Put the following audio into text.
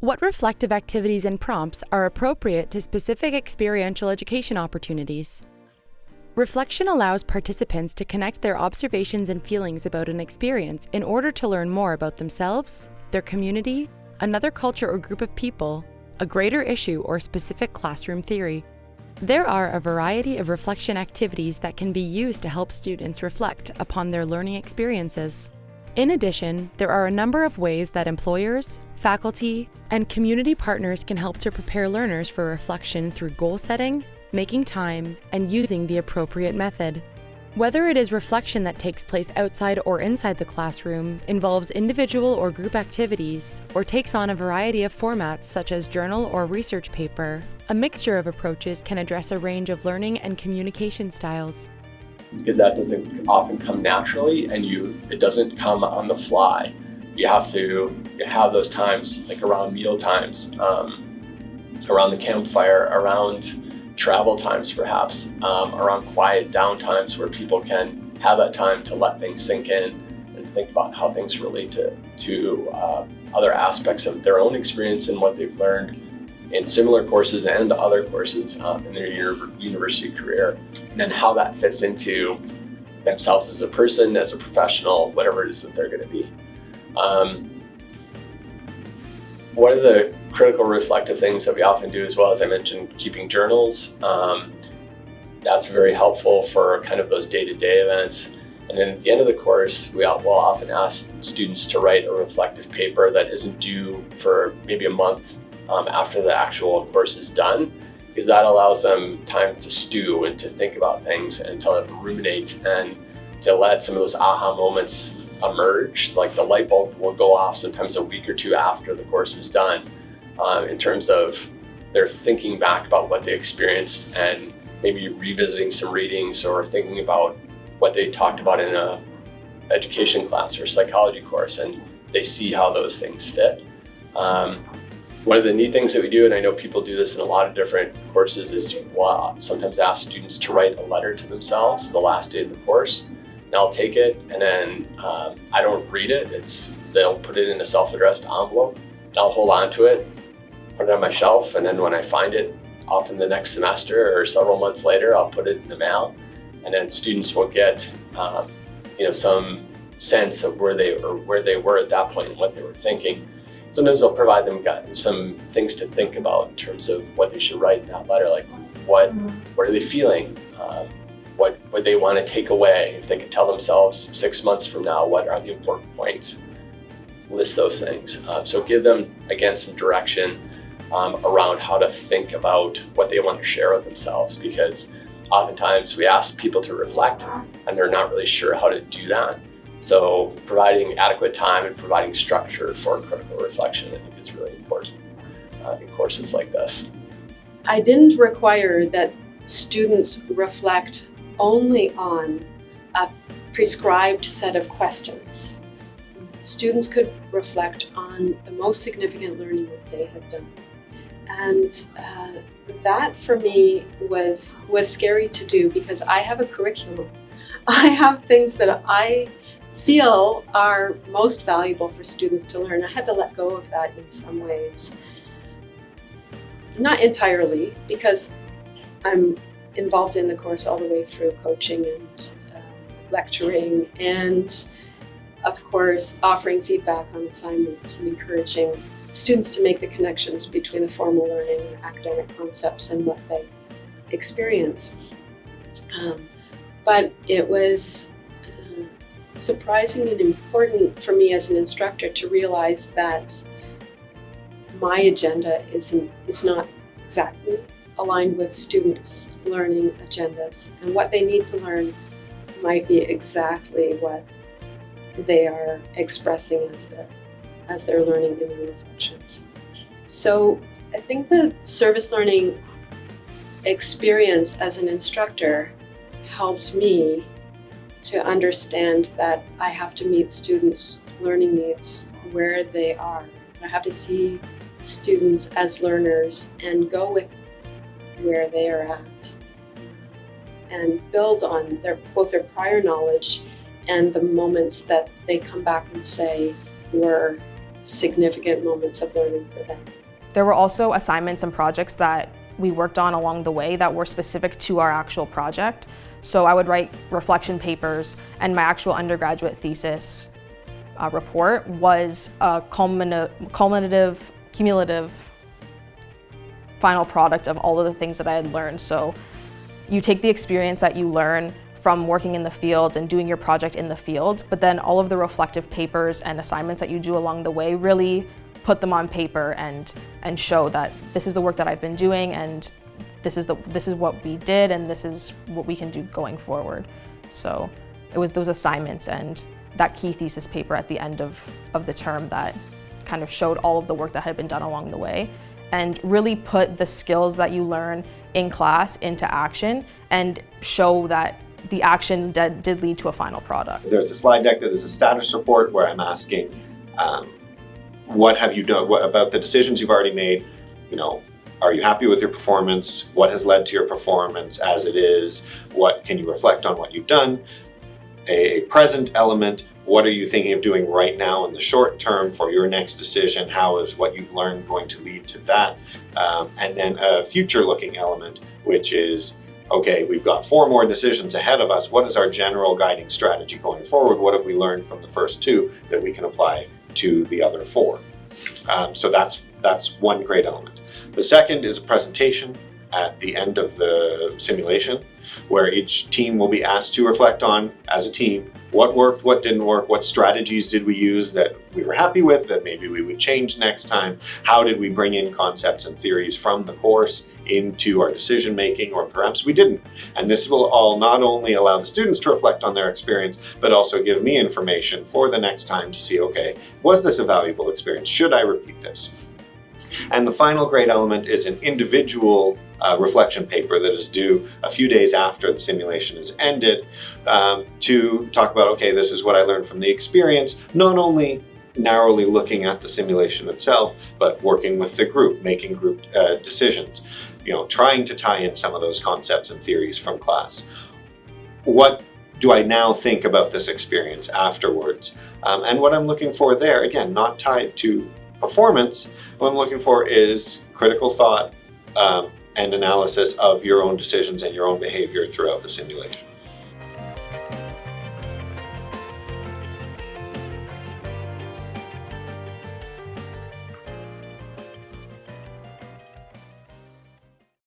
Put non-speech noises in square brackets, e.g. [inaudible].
What reflective activities and prompts are appropriate to specific experiential education opportunities? Reflection allows participants to connect their observations and feelings about an experience in order to learn more about themselves, their community, another culture or group of people, a greater issue or specific classroom theory. There are a variety of reflection activities that can be used to help students reflect upon their learning experiences. In addition, there are a number of ways that employers, faculty, and community partners can help to prepare learners for reflection through goal setting, making time, and using the appropriate method. Whether it is reflection that takes place outside or inside the classroom, involves individual or group activities, or takes on a variety of formats such as journal or research paper, a mixture of approaches can address a range of learning and communication styles. Because that doesn't often come naturally and you it doesn't come on the fly. You have to have those times like around meal times, um, around the campfire, around travel times perhaps, um, around quiet down times where people can have that time to let things sink in and think about how things relate to, to uh, other aspects of their own experience and what they've learned in similar courses and other courses um, in their university career, and then how that fits into themselves as a person, as a professional, whatever it is that they're going to be. Um, one of the critical reflective things that we often do as well, as I mentioned, keeping journals. Um, that's very helpful for kind of those day-to-day -day events. And then at the end of the course, we will often ask students to write a reflective paper that isn't due for maybe a month um, after the actual course is done, because that allows them time to stew and to think about things and to ruminate and to let some of those aha moments emerge. Like the light bulb will go off sometimes a week or two after the course is done um, in terms of their thinking back about what they experienced and maybe revisiting some readings or thinking about what they talked about in a education class or psychology course and they see how those things fit. Um, one of the neat things that we do, and I know people do this in a lot of different courses, is sometimes ask students to write a letter to themselves the last day of the course. And I'll take it and then um, I don't read it. It's They'll put it in a self-addressed envelope. And I'll hold on to it put it on my shelf, and then when I find it, often the next semester or several months later, I'll put it in the mail, and then students will get, um, you know, some sense of where they or where they were at that point and what they were thinking. Sometimes I'll provide them some things to think about in terms of what they should write in that letter, like what what are they feeling, uh, what what they want to take away. If they could tell themselves six months from now, what are the important points? List those things. Uh, so give them again some direction um, around how to think about what they want to share with themselves because oftentimes we ask people to reflect and they're not really sure how to do that. So providing adequate time and providing structure for critical reflection I think is really important uh, in courses like this. I didn't require that students reflect only on a prescribed set of questions. Students could reflect on the most significant learning that they have done. And uh, that for me was, was scary to do because I have a curriculum. [laughs] I have things that I feel are most valuable for students to learn. I had to let go of that in some ways. Not entirely, because I'm involved in the course all the way through coaching and uh, lecturing and of course offering feedback on assignments and encouraging students to make the connections between the formal learning and academic concepts and what they experience. Um, but it was surprising and important for me as an instructor to realize that my agenda isn't, is not exactly aligned with students' learning agendas. And what they need to learn might be exactly what they are expressing as their as they're learning in the reflections. So I think the service learning experience as an instructor helped me to understand that I have to meet students' learning needs where they are. I have to see students as learners and go with where they are at and build on their both their prior knowledge and the moments that they come back and say were significant moments of learning for them. There were also assignments and projects that we worked on along the way that were specific to our actual project. So I would write reflection papers and my actual undergraduate thesis uh, report was a culminative, cumulative final product of all of the things that I had learned. So you take the experience that you learn from working in the field and doing your project in the field, but then all of the reflective papers and assignments that you do along the way really put them on paper and and show that this is the work that I've been doing and this is the this is what we did and this is what we can do going forward. So it was those assignments and that key thesis paper at the end of, of the term that kind of showed all of the work that had been done along the way and really put the skills that you learn in class into action and show that the action did, did lead to a final product. There's a slide deck that is a status report where I'm asking um, what have you done what, about the decisions you've already made? You know, are you happy with your performance? What has led to your performance as it is? What can you reflect on what you've done? A present element, what are you thinking of doing right now in the short term for your next decision? How is what you've learned going to lead to that? Um, and then a future looking element, which is, okay, we've got four more decisions ahead of us. What is our general guiding strategy going forward? What have we learned from the first two that we can apply to the other four. Um, so that's, that's one great element. The second is a presentation at the end of the simulation where each team will be asked to reflect on, as a team, what worked, what didn't work, what strategies did we use that we were happy with, that maybe we would change next time, how did we bring in concepts and theories from the course into our decision making, or perhaps we didn't. And this will all not only allow the students to reflect on their experience, but also give me information for the next time to see, okay, was this a valuable experience? Should I repeat this? And the final great element is an individual uh, reflection paper that is due a few days after the simulation is ended um, to talk about, okay, this is what I learned from the experience, not only narrowly looking at the simulation itself, but working with the group, making group uh, decisions, you know, trying to tie in some of those concepts and theories from class. What do I now think about this experience afterwards? Um, and what I'm looking for there, again, not tied to performance, what I'm looking for is critical thought um, and analysis of your own decisions and your own behavior throughout the simulation.